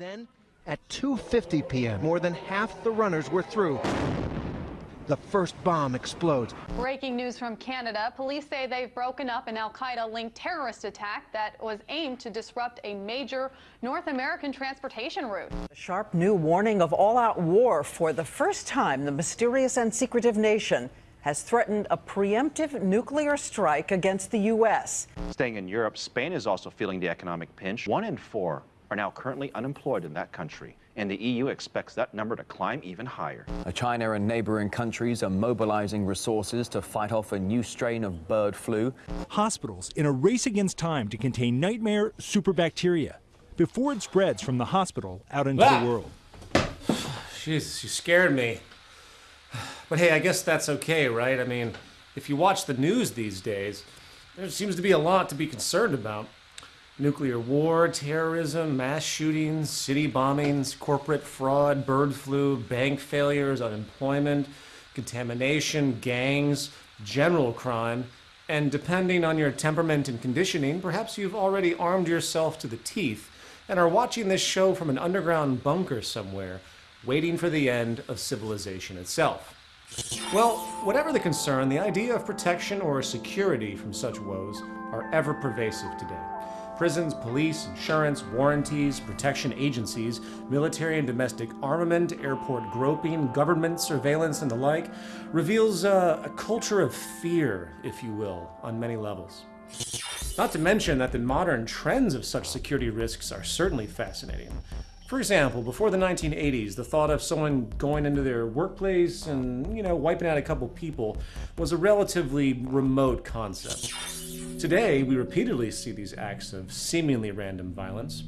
Then, at 2.50 p.m., more than half the runners were through. The first bomb explodes. Breaking news from Canada. Police say they've broken up an Al Qaeda linked terrorist attack that was aimed to disrupt a major North American transportation route. A sharp new warning of all out war. For the first time, the mysterious and secretive nation has threatened a preemptive nuclear strike against the U.S. Staying in Europe, Spain is also feeling the economic pinch. One in four are now currently unemployed in that country, and the EU expects that number to climb even higher. China and neighboring countries are mobilizing resources to fight off a new strain of bird flu. Hospitals in a race against time to contain nightmare superbacteria before it spreads from the hospital out into Ah! the world. Jesus, you scared me. But hey, I guess that's okay, right? I mean, if you watch the news these days, there seems to be a lot to be concerned about. Nuclear war, terrorism, mass shootings, city bombings, corporate fraud, bird flu, bank failures, unemployment, contamination, gangs, general crime, and depending on your temperament and conditioning, perhaps you've already armed yourself to the teeth and are watching this show from an underground bunker somewhere, waiting for the end of civilization itself. Well, whatever the concern, the idea of protection or security from such woes are ever pervasive today. Prisons, police, insurance, warranties, protection agencies, military and domestic armament, airport groping, government surveillance, and the like reveals uh, a culture of fear, if you will, on many levels. Not to mention that the modern trends of such security risks are certainly fascinating. For example, before the 1980s, the thought of someone going into their workplace and, you know, wiping out a couple people was a relatively remote concept. Today, we repeatedly see these acts of seemingly random violence,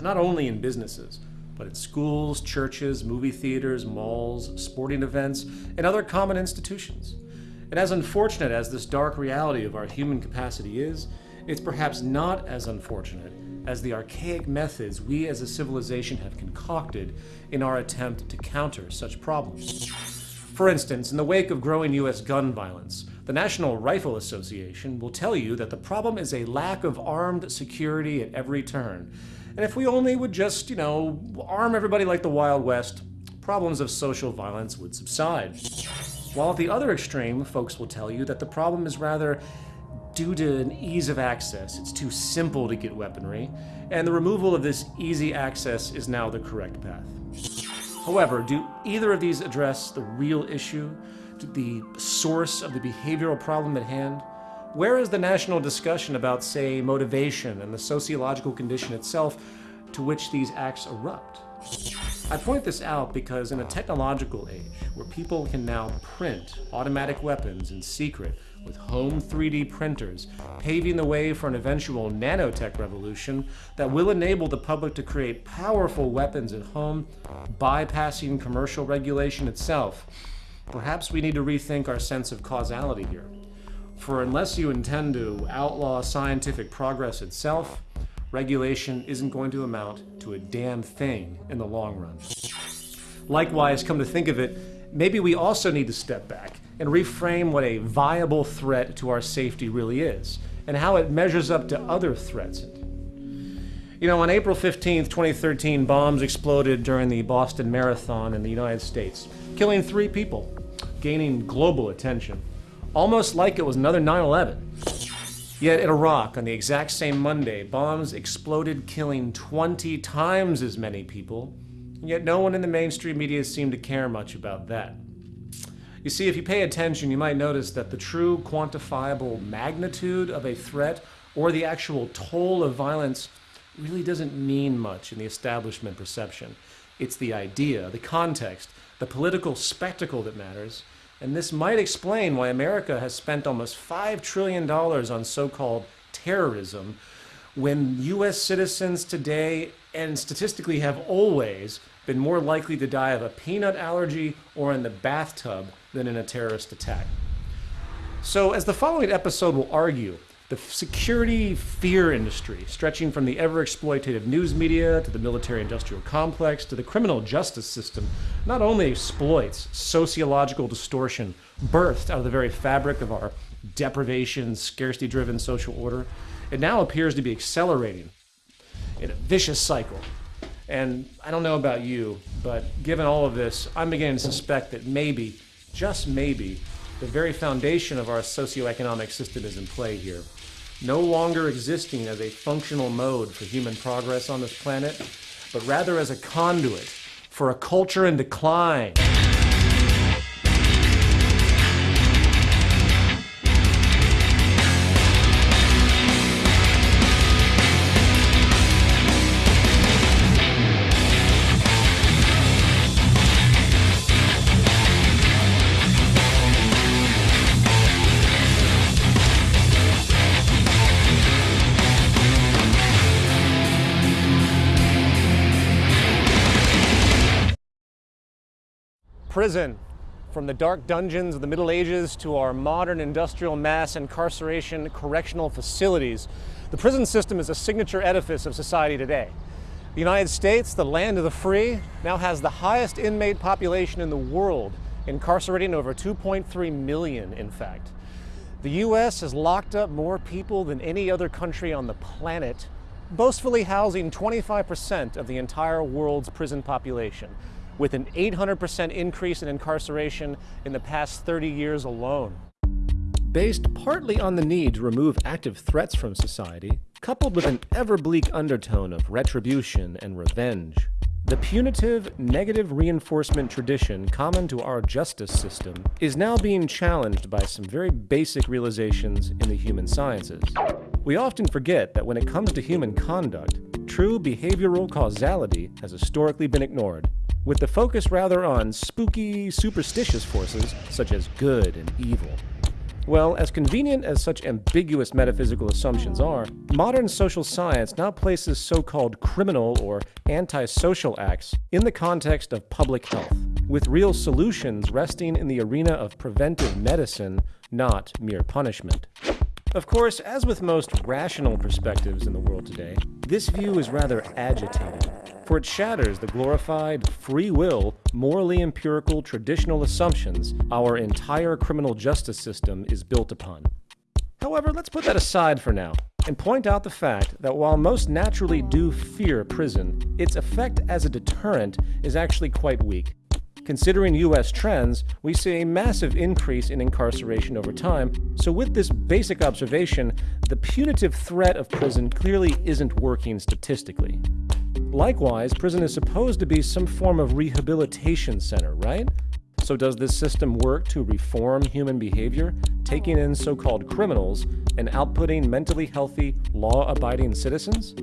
not only in businesses, but in schools, churches, movie theaters, malls, sporting events, and other common institutions. And as unfortunate as this dark reality of our human capacity is, it's perhaps not as unfortunate as the archaic methods we as a civilization have concocted in our attempt to counter such problems. For instance, in the wake of growing U.S. gun violence, the National Rifle Association will tell you that the problem is a lack of armed security at every turn. And if we only would just, you know, arm everybody like the Wild West, problems of social violence would subside. While at the other extreme, folks will tell you that the problem is rather due to an ease of access. It's too simple to get weaponry, and the removal of this easy access is now the correct path. However, do either of these address the real issue, the source of the behavioral problem at hand? Where is the national discussion about, say, motivation and the sociological condition itself to which these acts erupt? I point this out because in a technological age where people can now print automatic weapons in secret with home 3D printers, paving the way for an eventual nanotech revolution that will enable the public to create powerful weapons at home, bypassing commercial regulation itself. Perhaps we need to rethink our sense of causality here. For unless you intend to outlaw scientific progress itself, regulation isn't going to amount to a damn thing in the long run. Likewise, come to think of it, maybe we also need to step back and reframe what a viable threat to our safety really is, and how it measures up to other threats. You know, on April 15, 2013, bombs exploded during the Boston Marathon in the United States, killing three people, gaining global attention, almost like it was another 9 11. Yet in Iraq, on the exact same Monday, bombs exploded, killing 20 times as many people, and yet no one in the mainstream media seemed to care much about that. You see, if you pay attention, you might notice that the true quantifiable magnitude of a threat or the actual toll of violence really doesn't mean much in the establishment perception. It's the idea, the context, the political spectacle that matters. And this might explain why America has spent almost $5 trillion on so called terrorism when U.S. citizens today, and statistically have always, been more likely to die of a peanut allergy or in the bathtub than in a terrorist attack. So, as the following episode will argue, the security fear industry, stretching from the ever exploitative news media to the military industrial complex to the criminal justice system, not only exploits sociological distortion birthed out of the very fabric of our deprivation, scarcity driven social order, it now appears to be accelerating in a vicious cycle. And I don't know about you, but given all of this, I'm beginning to suspect that maybe, just maybe, the very foundation of our socioeconomic system is in play here. No longer existing as a functional mode for human progress on this planet, but rather as a conduit for a culture in decline. From the dark dungeons of the Middle Ages to our modern industrial mass incarceration correctional facilities, the prison system is a signature edifice of society today. The United States, the land of the free, now has the highest inmate population in the world, incarcerating over 2.3 million, in fact. The U.S. has locked up more people than any other country on the planet, boastfully housing 25% of the entire world's prison population with an 800% increase in incarceration in the past 30 years alone. Based partly on the need to remove active threats from society, coupled with an ever bleak undertone of retribution and revenge, the punitive, negative reinforcement tradition common to our justice system is now being challenged by some very basic realizations in the human sciences. We often forget that when it comes to human conduct, true behavioral causality has historically been ignored with the focus rather on spooky, superstitious forces such as good and evil. Well, as convenient as such ambiguous metaphysical assumptions are, modern social science now places so-called criminal or antisocial acts in the context of public health, with real solutions resting in the arena of preventive medicine, not mere punishment. Of course, as with most rational perspectives in the world today, this view is rather agitated, for it shatters the glorified, free will, morally empirical traditional assumptions our entire criminal justice system is built upon. However, let's put that aside for now and point out the fact that while most naturally do fear prison, its effect as a deterrent is actually quite weak. Considering US trends, we see a massive increase in incarceration over time, so with this basic observation, the punitive threat of prison clearly isn't working statistically. Likewise, prison is supposed to be some form of rehabilitation center, right? So does this system work to reform human behavior, taking in so-called criminals and outputting mentally healthy, law-abiding citizens?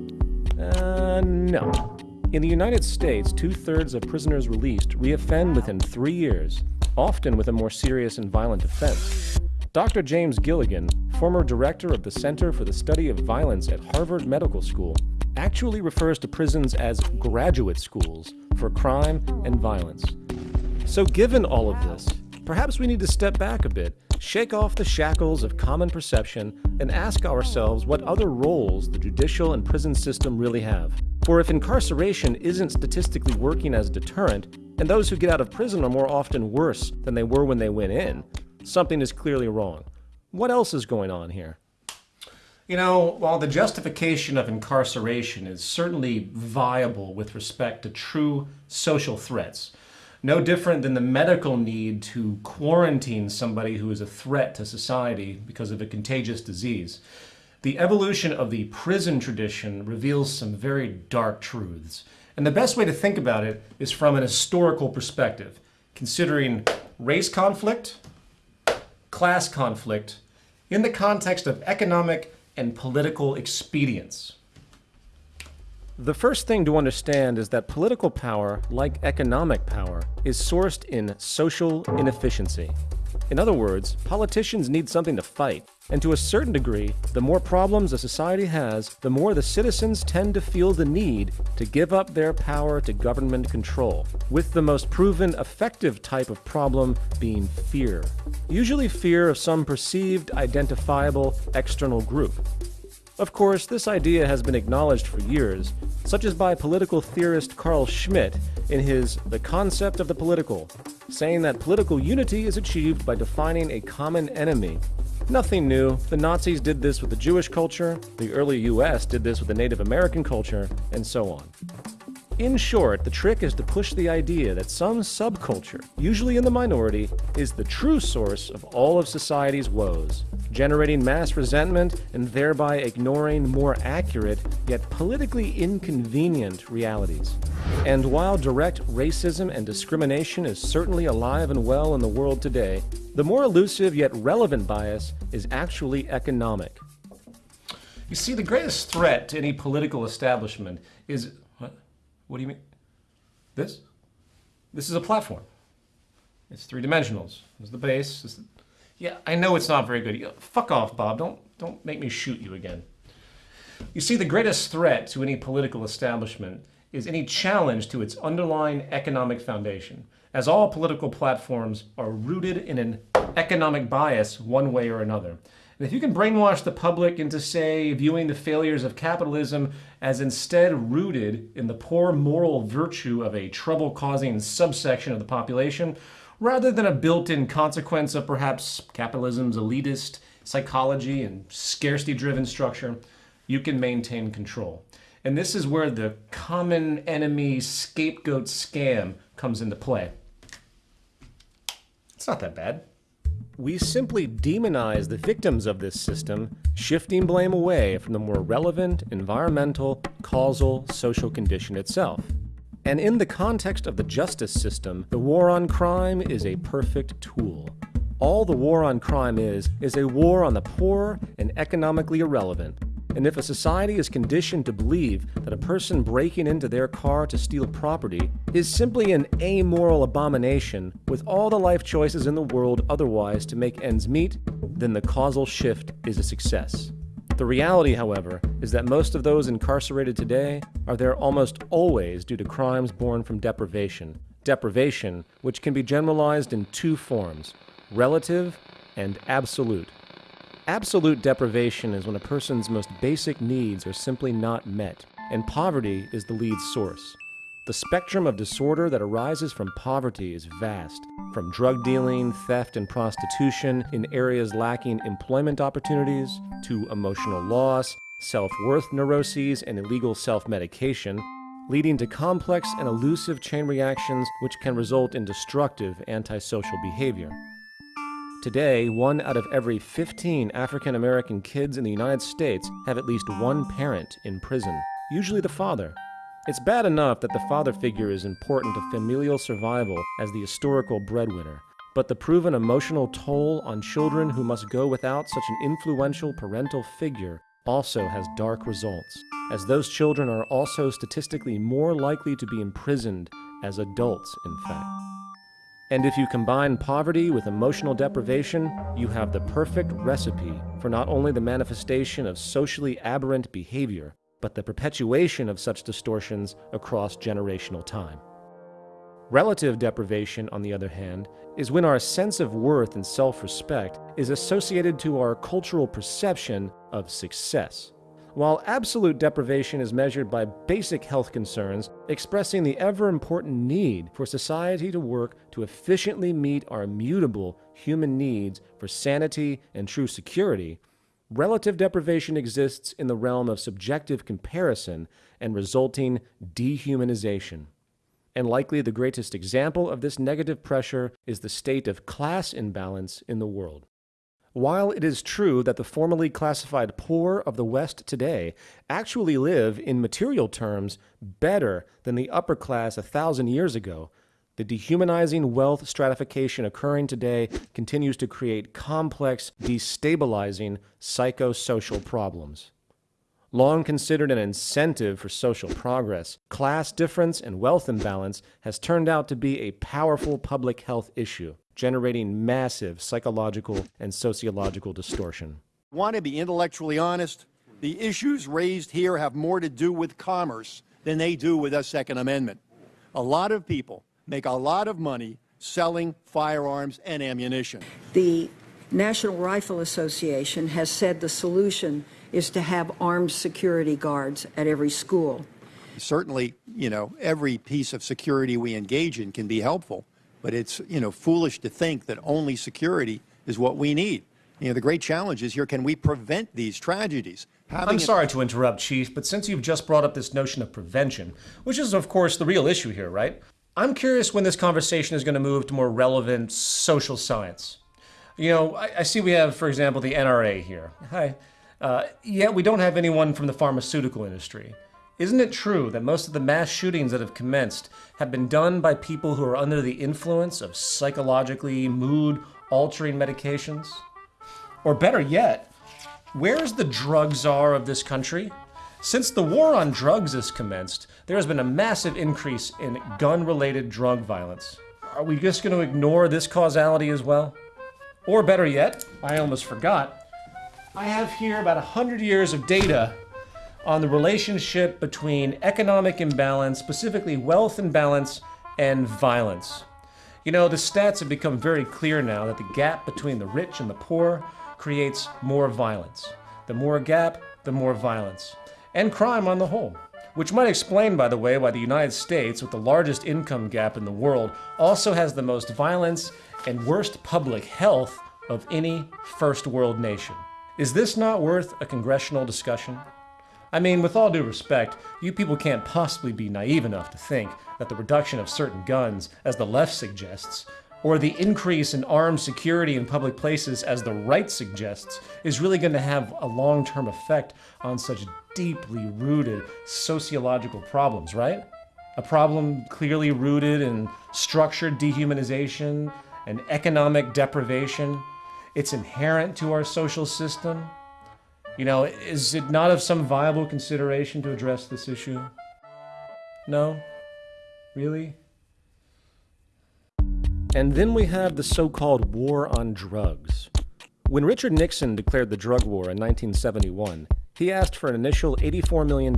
Uh, no. In the United States, two-thirds of prisoners released reoffend within three years, often with a more serious and violent offense. Dr. James Gilligan, former director of the Center for the Study of Violence at Harvard Medical School, actually refers to prisons as graduate schools for crime and violence. So given all of this, perhaps we need to step back a bit, shake off the shackles of common perception, and ask ourselves what other roles the judicial and prison system really have. For if incarceration isn't statistically working as a deterrent, and those who get out of prison are more often worse than they were when they went in, something is clearly wrong. What else is going on here? You know, while the justification of incarceration is certainly viable with respect to true social threats, no different than the medical need to quarantine somebody who is a threat to society because of a contagious disease, the evolution of the prison tradition reveals some very dark truths. And the best way to think about it is from an historical perspective, considering race conflict, class conflict, in the context of economic and political expedience. The first thing to understand is that political power, like economic power, is sourced in social inefficiency. In other words, politicians need something to fight. And to a certain degree, the more problems a society has, the more the citizens tend to feel the need to give up their power to government control, with the most proven effective type of problem being fear. Usually fear of some perceived, identifiable, external group. Of course, this idea has been acknowledged for years, such as by political theorist Carl Schmitt in his The Concept of the Political, saying that political unity is achieved by defining a common enemy. Nothing new. The Nazis did this with the Jewish culture, the early US did this with the Native American culture, and so on. In short, the trick is to push the idea that some subculture, usually in the minority, is the true source of all of society's woes, generating mass resentment and thereby ignoring more accurate yet politically inconvenient realities. And while direct racism and discrimination is certainly alive and well in the world today, the more elusive yet relevant bias is actually economic. You see, the greatest threat to any political establishment is. What? Do you mean? This? This is a platform. It's three dimensionals. This is the base. The... Yeah, I know it's not very good. Fuck off, Bob. Don't don't make me shoot you again. You see, the greatest threat to any political establishment is any challenge to its underlying economic foundation, as all political platforms are rooted in an economic bias one way or another. And if you can brainwash the public into, say, viewing the failures of capitalism as instead rooted in the poor moral virtue of a trouble causing subsection of the population, rather than a built in consequence of perhaps capitalism's elitist psychology and scarcity driven structure, you can maintain control. And this is where the common enemy scapegoat scam comes into play. It's not that bad. We simply demonize the victims of this system, shifting blame away from the more relevant environmental, causal, social condition itself. And in the context of the justice system, the war on crime is a perfect tool. All the war on crime is, is a war on the poor and economically irrelevant. And if a society is conditioned to believe that a person breaking into their car to steal property is simply an amoral abomination with all the life choices in the world otherwise to make ends meet, then the causal shift is a success. The reality, however, is that most of those incarcerated today are there almost always due to crimes born from deprivation. Deprivation, which can be generalized in two forms relative and absolute. Absolute deprivation is when a person's most basic needs are simply not met, and poverty is the lead source. The spectrum of disorder that arises from poverty is vast, from drug dealing, theft, and prostitution in areas lacking employment opportunities, to emotional loss, self worth neuroses, and illegal self medication, leading to complex and elusive chain reactions which can result in destructive antisocial behavior. Today, one out of every 15 African American kids in the United States have at least one parent in prison, usually the father. It's bad enough that the father figure is important to familial survival as the historical breadwinner, but the proven emotional toll on children who must go without such an influential parental figure also has dark results, as those children are also statistically more likely to be imprisoned as adults, in fact. And if you combine poverty with emotional deprivation, you have the perfect recipe for not only the manifestation of socially aberrant behavior, but the perpetuation of such distortions across generational time. Relative deprivation, on the other hand, is when our sense of worth and self respect is associated to our cultural perception of success. While absolute deprivation is measured by basic health concerns, expressing the ever important need for society to work to efficiently meet our immutable human needs for sanity and true security, relative deprivation exists in the realm of subjective comparison and resulting dehumanization. And likely the greatest example of this negative pressure is the state of class imbalance in the world. While it is true that the formerly classified poor of the West today actually live, in material terms, better than the upper class a thousand years ago, the dehumanizing wealth stratification occurring today continues to create complex, destabilizing psychosocial problems. Long considered an incentive for social progress, class difference and wealth imbalance has turned out to be a powerful public health issue, generating massive psychological and sociological distortion. Want to be intellectually honest? The issues raised here have more to do with commerce than they do with the Second Amendment. A lot of people make a lot of money selling firearms and ammunition. The National Rifle Association has said the solution is to have armed security guards at every school. Certainly, you know, every piece of security we engage in can be helpful, but it's, you know, foolish to think that only security is what we need. You know, the great challenge is here, can we prevent these tragedies? Having I'm sorry to interrupt, Chief, but since you've just brought up this notion of prevention, which is, of course, the real issue here, right? I'm curious when this conversation is going to move to more relevant social science. You know, I, I see we have, for example, the NRA here. Hi. Uh, yet we don't have anyone from the pharmaceutical industry. Isn't it true that most of the mass shootings that have commenced have been done by people who are under the influence of psychologically mood altering medications? Or better yet, where's the drug czar of this country? Since the war on drugs has commenced, there has been a massive increase in gun related drug violence. Are we just going to ignore this causality as well? Or better yet, I almost forgot, I have here about 100 years of data on the relationship between economic imbalance, specifically wealth imbalance, and violence. You know, the stats have become very clear now that the gap between the rich and the poor creates more violence. The more gap, the more violence. And crime on the whole. Which might explain, by the way, why the United States, with the largest income gap in the world, also has the most violence and worst public health of any first world nation. Is this not worth a congressional discussion? I mean, with all due respect, you people can't possibly be naive enough to think that the reduction of certain guns, as the left suggests, or the increase in armed security in public places, as the right suggests, is really going to have a long term effect on such deeply rooted sociological problems, right? A problem clearly rooted in structured dehumanization and economic deprivation. It's inherent to our social system. You know, is it not of some viable consideration to address this issue? No? Really? And then we have the so called war on drugs. When Richard Nixon declared the drug war in 1971, he asked for an initial $84 million.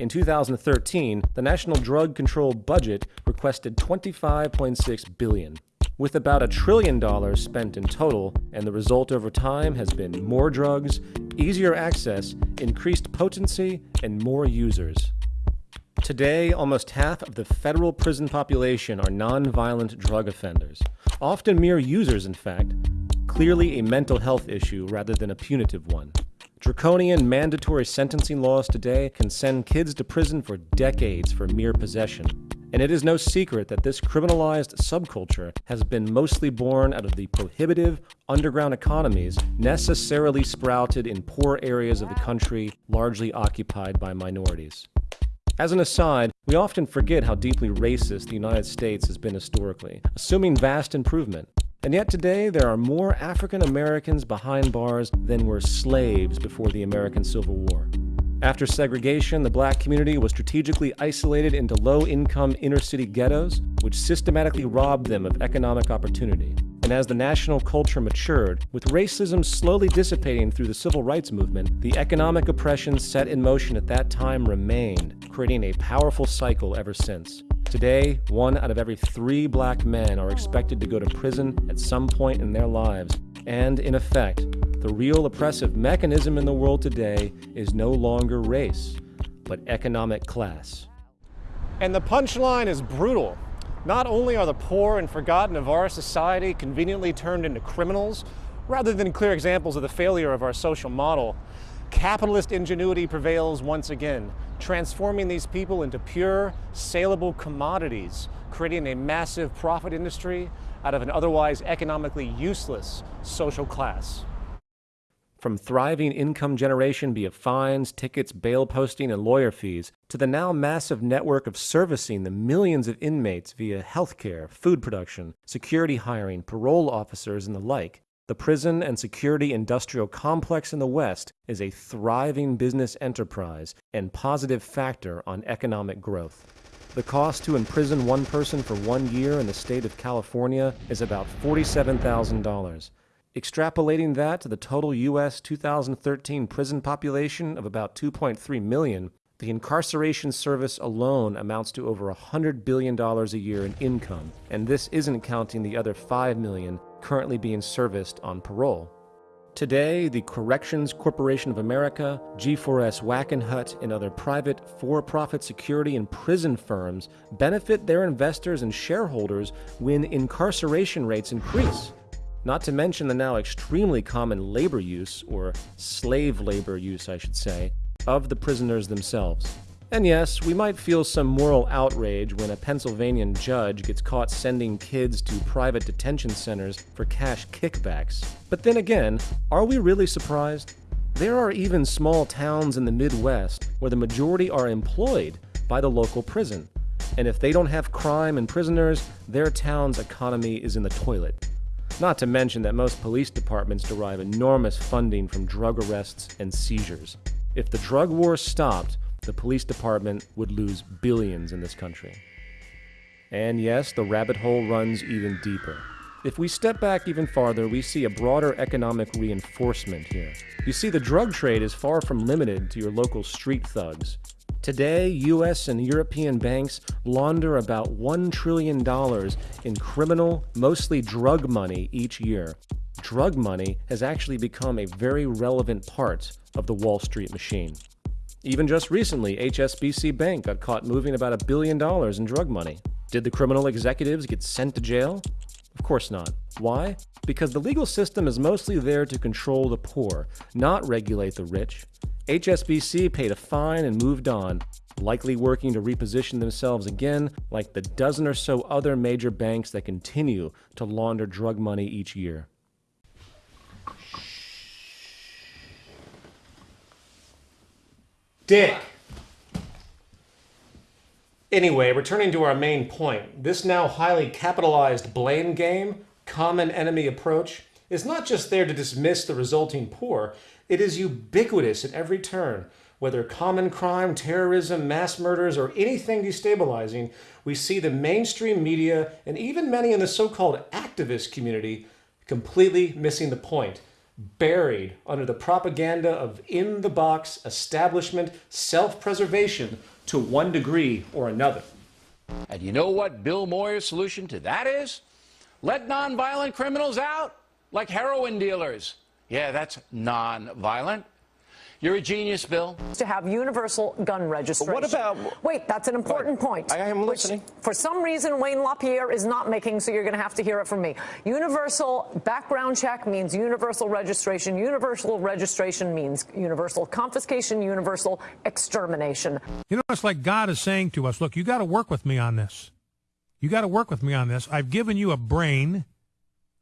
In 2013, the National Drug Control Budget requested 25.6 billion, with about a trillion dollars spent in total, and the result over time has been more drugs, easier access, increased potency, and more users. Today, almost half of the federal prison population are nonviolent drug offenders, often mere users, in fact, clearly a mental health issue rather than a punitive one. Draconian mandatory sentencing laws today can send kids to prison for decades for mere possession. And it is no secret that this criminalized subculture has been mostly born out of the prohibitive underground economies necessarily sprouted in poor areas of the country, largely occupied by minorities. As an aside, we often forget how deeply racist the United States has been historically, assuming vast improvement. And yet today, there are more African Americans behind bars than were slaves before the American Civil War. After segregation, the black community was strategically isolated into low income inner city ghettos, which systematically robbed them of economic opportunity. And as the national culture matured, with racism slowly dissipating through the civil rights movement, the economic oppression set in motion at that time remained, creating a powerful cycle ever since. Today, one out of every three black men are expected to go to prison at some point in their lives. And in effect, the real oppressive mechanism in the world today is no longer race, but economic class. And the punchline is brutal. Not only are the poor and forgotten of our society conveniently turned into criminals, rather than clear examples of the failure of our social model, capitalist ingenuity prevails once again, transforming these people into pure, saleable commodities, creating a massive profit industry out of an otherwise economically useless social class. From thriving income generation via fines, tickets, bail posting, and lawyer fees, to the now massive network of servicing the millions of inmates via healthcare, food production, security hiring, parole officers, and the like, the prison and security industrial complex in the West is a thriving business enterprise and positive factor on economic growth. The cost to imprison one person for one year in the state of California is about $47,000. Extrapolating that to the total U.S. 2013 prison population of about 2.3 million, the incarceration service alone amounts to over $100 billion a year in income, and this isn't counting the other 5 million currently being serviced on parole. Today, the Corrections Corporation of America, G4S Wackenhut, and other private for profit security and prison firms benefit their investors and shareholders when incarceration rates increase. Not to mention the now extremely common labor use, or slave labor use, I should say, of the prisoners themselves. And yes, we might feel some moral outrage when a Pennsylvanian judge gets caught sending kids to private detention centers for cash kickbacks. But then again, are we really surprised? There are even small towns in the Midwest where the majority are employed by the local prison. And if they don't have crime and prisoners, their town's economy is in the toilet. Not to mention that most police departments derive enormous funding from drug arrests and seizures. If the drug war stopped, the police department would lose billions in this country. And yes, the rabbit hole runs even deeper. If we step back even farther, we see a broader economic reinforcement here. You see, the drug trade is far from limited to your local street thugs. Today, US and European banks launder about $1 trillion in criminal, mostly drug money each year. Drug money has actually become a very relevant part of the Wall Street machine. Even just recently, HSBC Bank got caught moving about a billion dollars in drug money. Did the criminal executives get sent to jail? Of course not. Why? Because the legal system is mostly there to control the poor, not regulate the rich. HSBC paid a fine and moved on, likely working to reposition themselves again like the dozen or so other major banks that continue to launder drug money each year. Dick! Anyway, returning to our main point, this now highly capitalized blame game, common enemy approach, is not just there to dismiss the resulting poor, it is ubiquitous at every turn. Whether common crime, terrorism, mass murders, or anything destabilizing, we see the mainstream media and even many in the so called activist community completely missing the point, buried under the propaganda of in the box establishment self preservation to one degree or another. And you know what Bill Moyers' solution to that is? Let nonviolent criminals out, like heroin dealers. Yeah, that's non-violent. You're a genius, Bill. To have universal gun registration. What about? Wait, that's an important point. I am listening. for some reason, Wayne LaPierre is not making, so you're going to have to hear it from me. Universal background check means universal registration. Universal registration means universal confiscation, universal extermination. You know, it's like God is saying to us, look, you got to work with me on this. You got to work with me on this. I've given you a brain.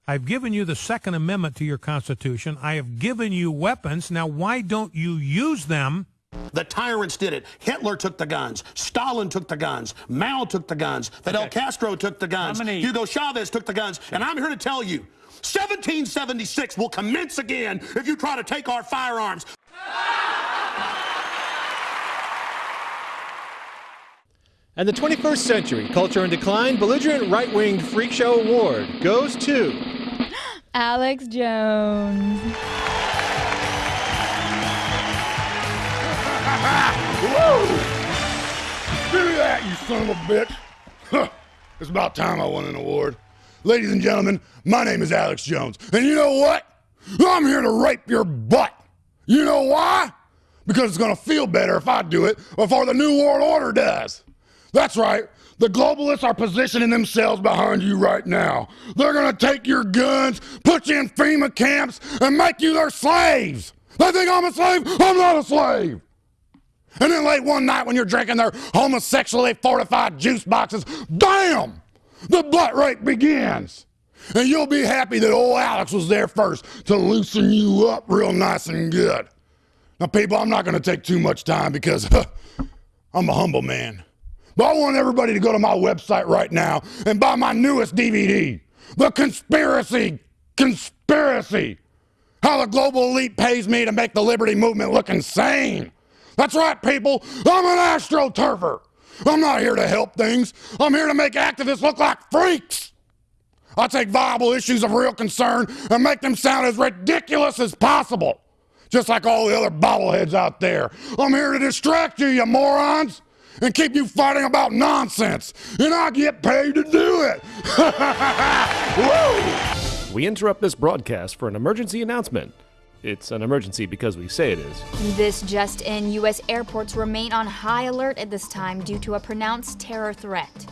I've given you the Second Amendment to your Constitution. I have given you weapons. Now, why don't you use them? The tyrants did it. Hitler took the guns. Stalin took the guns. Mao took the guns. Fidel okay. Castro took the guns. Many... Hugo Chavez took the guns. And I'm here to tell you 1776 will commence again if you try to take our firearms. And the 21st Century Culture in Decline Belligerent Right Winged Freak Show Award goes to Alex Jones. Me that, you son of a bitch. it's about time I won an award. Ladies and gentlemen, my name is Alex Jones. And you know what? I'm here to rape your butt. You know why? Because it's going to feel better if I do it before the New World Order does. That's right. The globalists are positioning themselves behind you right now. They're going to take your guns, put you in FEMA camps, and make you their slaves. They think I'm a slave. I'm not a slave. And then late one night when you're drinking their homosexually fortified juice boxes, bam! The butt rape begins. And you'll be happy that old Alex was there first to loosen you up real nice and good. Now, people, I'm not going to take too much time because I'm a humble man. But I want everybody to go to my website right now and buy my newest DVD, The Conspiracy Conspiracy. How the global elite pays me to make the liberty movement look insane. That's right, people. I'm an astroturfer. I'm not here to help things. I'm here to make activists look like freaks. I take viable issues of real concern and make them sound as ridiculous as possible. Just like all the other bobbleheads out there. I'm here to distract you, you morons and keep you fighting about nonsense. And I get paid to do it. we interrupt this broadcast for an emergency announcement. It's an emergency because we say it is. This just in U.S. airports remain on high alert at this time due to a pronounced terror threat.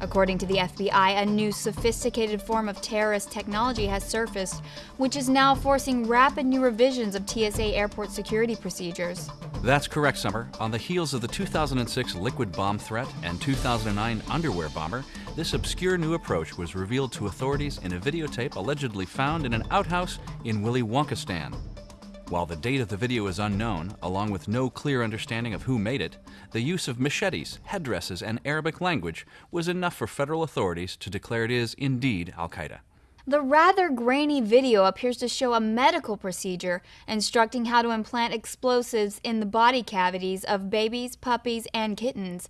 According to the FBI, a new sophisticated form of terrorist technology has surfaced, which is now forcing rapid new revisions of TSA airport security procedures. That's correct, Summer. On the heels of the 2006 liquid bomb threat and 2009 underwear bomber, this obscure new approach was revealed to authorities in a videotape allegedly found in an outhouse in Willy Wonkistan. While the date of the video is unknown, along with no clear understanding of who made it, the use of machetes, headdresses, and Arabic language was enough for federal authorities to declare it is indeed Al Qaeda. The rather grainy video appears to show a medical procedure instructing how to implant explosives in the body cavities of babies, puppies, and kittens.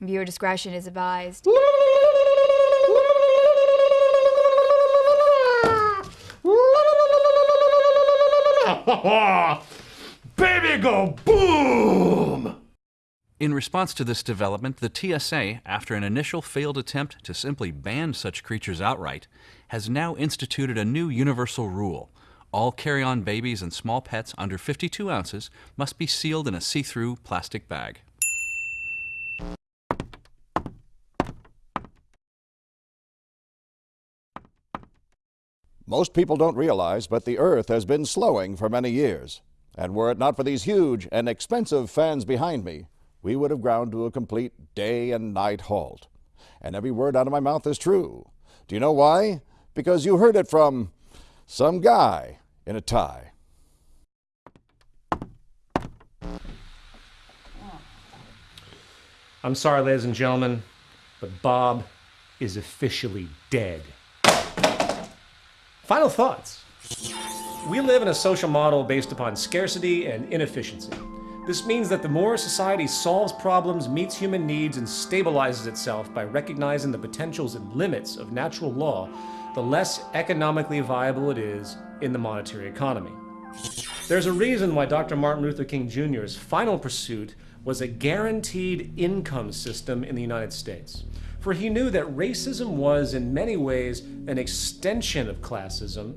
Viewer discretion is advised. Baby go boom! In response to this development, the TSA, after an initial failed attempt to simply ban such creatures outright, has now instituted a new universal rule. All carry on babies and small pets under 52 ounces must be sealed in a see through plastic bag. Most people don't realize, but the Earth has been slowing for many years. And were it not for these huge and expensive fans behind me, we would have ground to a complete day and night halt. And every word out of my mouth is true. Do you know why? Because you heard it from some guy in a tie. I'm sorry, ladies and gentlemen, but Bob is officially dead. Final thoughts. We live in a social model based upon scarcity and inefficiency. This means that the more society solves problems, meets human needs, and stabilizes itself by recognizing the potentials and limits of natural law, the less economically viable it is in the monetary economy. There's a reason why Dr. Martin Luther King Jr.'s final pursuit was a guaranteed income system in the United States. For he knew that racism was, in many ways, an extension of classism,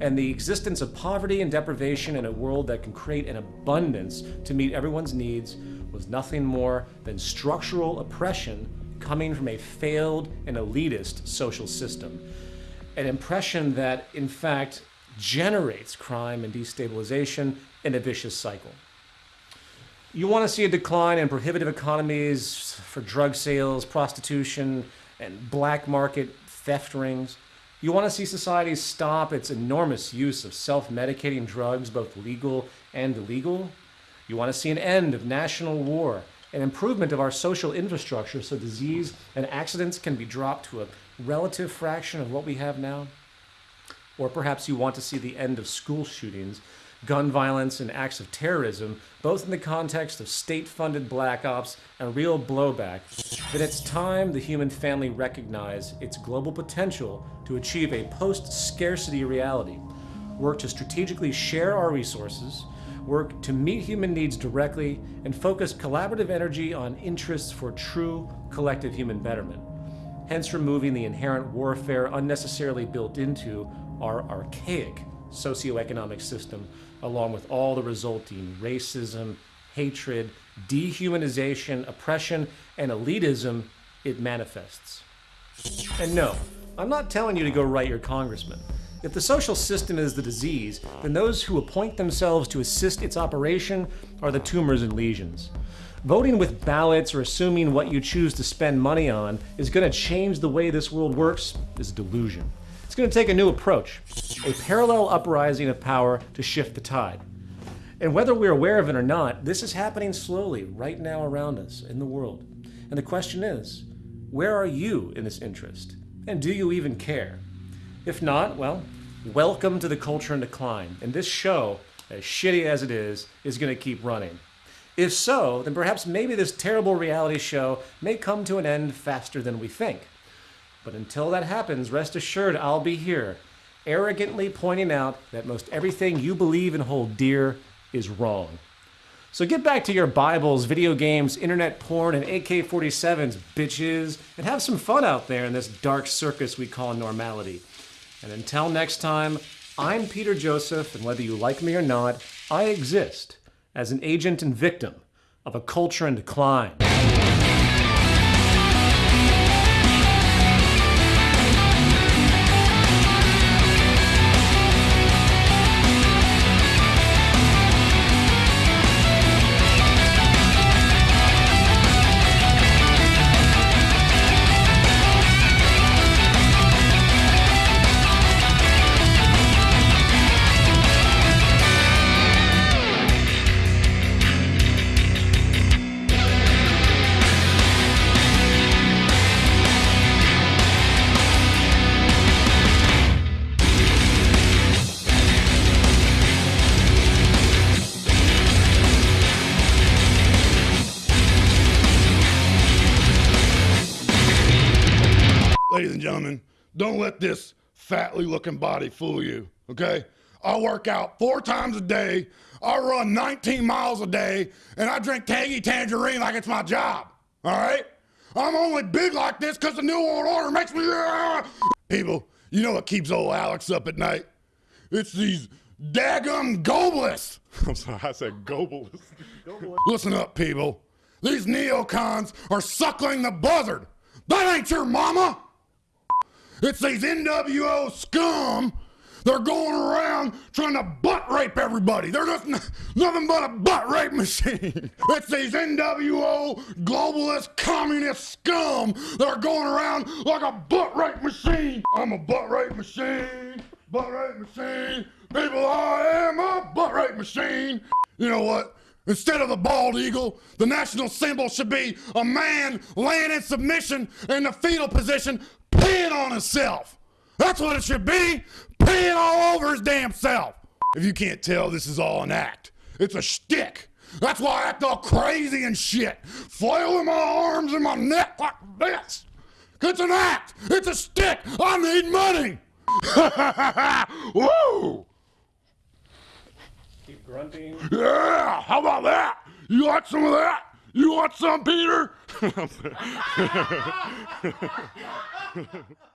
and the existence of poverty and deprivation in a world that can create an abundance to meet everyone's needs was nothing more than structural oppression coming from a failed and elitist social system. An impression that, in fact, generates crime and destabilization in a vicious cycle. You want to see a decline in prohibitive economies for drug sales, prostitution, and black market theft rings. You want to see society stop its enormous use of self-medicating drugs, both legal and illegal. You want to see an end of national war, an improvement of our social infrastructure so disease and accidents can be dropped to a relative fraction of what we have now. Or perhaps you want to see the end of school shootings gun violence and acts of terrorism, both in the context of state-funded black ops and real blowback, then it's time the human family recognize its global potential to achieve a post-scarcity reality, work to strategically share our resources, work to meet human needs directly, and focus collaborative energy on interests for true collective human betterment, hence removing the inherent warfare unnecessarily built into our archaic socioeconomic system along with all the resulting racism, hatred, dehumanization, oppression, and elitism it manifests. And no, I'm not telling you to go write your congressman. If the social system is the disease, then those who appoint themselves to assist its operation are the tumors and lesions. Voting with ballots or assuming what you choose to spend money on is going to change the way this world works is a delusion. It's going to take a new approach, a parallel uprising of power to shift the tide. And whether we're aware of it or not, this is happening slowly right now around us in the world. And the question is, where are you in this interest? And do you even care? If not, well, welcome to the culture in decline. And this show, as shitty as it is, is going to keep running. If so, then perhaps maybe this terrible reality show may come to an end faster than we think. But until that happens, rest assured I'll be here, arrogantly pointing out that most everything you believe and hold dear is wrong. So get back to your Bibles, video games, internet porn, and AK 47s, bitches, and have some fun out there in this dark circus we call normality. And until next time, I'm Peter Joseph, and whether you like me or not, I exist as an agent and victim of a culture in decline. Fatly looking body fool you, okay? I work out four times a day, I run 19 miles a day, and I drink Tangy Tangerine like it's my job, all right? I'm only big like this because the New World Order makes me. People, you know what keeps old Alex up at night? It's these daggum globalists. I'm sorry, I said globalists. Listen up, people. These neocons are suckling the buzzard. That ain't your mama. It's these NWO scum. They're going around trying to butt rape everybody. They're just nothing but a butt rape machine. It's these NWO globalist communist scum that are going around like a butt rape machine. I'm a butt rape machine. Butt rape machine. People, I am a butt rape machine. You know what? Instead of the bald eagle, the national symbol should be a man laying in submission in the fetal position, peeing on himself. That's what it should be, peeing all over his damn self. If you can't tell, this is all an act. It's a shtick. That's why I act all crazy and shit, flailing my arms and my neck like this. It's an act. It's a stick. I need money. Woo! Keep grunting. Yeah, how about that? You want some of that? You want some, Peter?